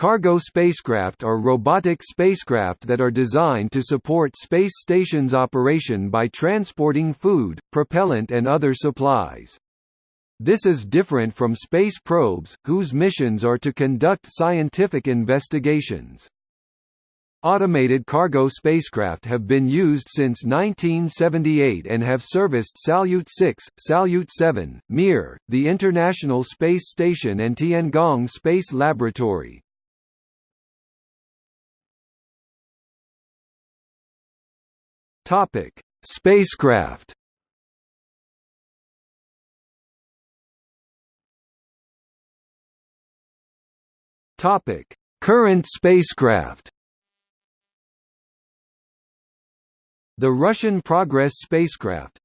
Cargo spacecraft are robotic spacecraft that are designed to support space stations' operation by transporting food, propellant and other supplies. This is different from space probes, whose missions are to conduct scientific investigations. Automated cargo spacecraft have been used since 1978 and have serviced Salyut 6, Salyut 7, Mir, the International Space Station and Tiangong Space Laboratory. Topic: Spacecraft. Topic: Current spacecraft. The Russian Progress spacecraft,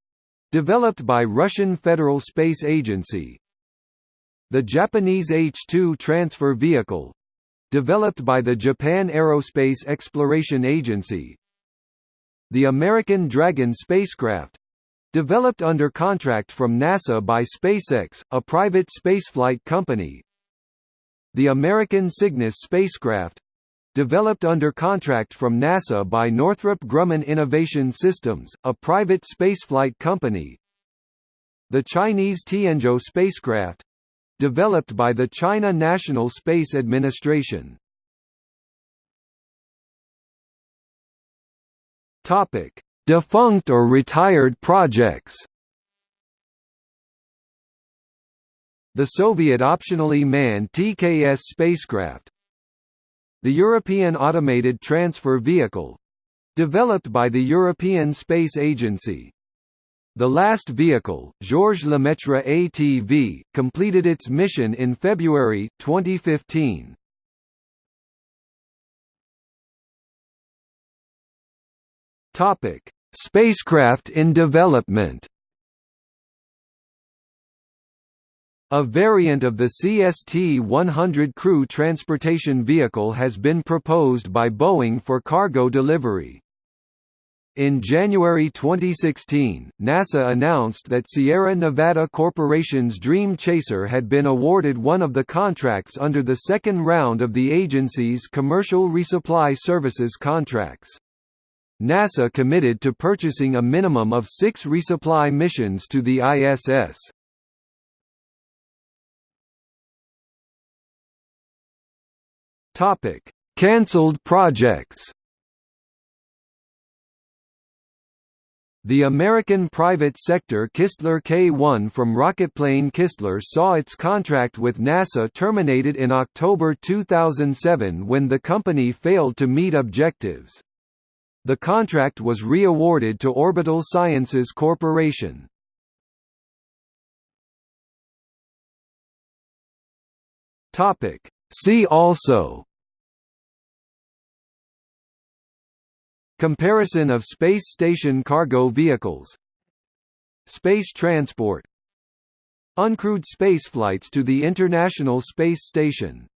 developed by Russian Federal Space Agency. The Japanese H-2 transfer vehicle, developed by the Japan Aerospace Exploration Agency, the American Dragon spacecraft developed under contract from NASA by SpaceX, a private spaceflight company. The American Cygnus spacecraft developed under contract from NASA by Northrop Grumman Innovation Systems, a private spaceflight company. The Chinese Tianzhou spacecraft developed by the China National Space Administration. Topic: Defunct or retired projects. The Soviet optionally manned TKS spacecraft. The European Automated Transfer Vehicle developed by the European Space Agency. The last vehicle, Georges Lemaitre ATV, completed its mission in February, 2015. Topic: Spacecraft in development. A variant of the CST-100 crew transportation vehicle has been proposed by Boeing for cargo delivery. In January 2016, NASA announced that Sierra Nevada Corporation's Dream Chaser had been awarded one of the contracts under the second round of the agency's Commercial Resupply Services contracts. NASA committed to purchasing a minimum of six resupply missions to the ISS. Topic: Cancelled projects. The American private sector Kistler K-1 from Rocketplane Kistler saw its contract with NASA terminated in October 2007 when the company failed to meet objectives. The contract was re-awarded to Orbital Sciences Corporation. See also. Comparison of space station cargo vehicles. Space transport. Uncrewed spaceflights to the International Space Station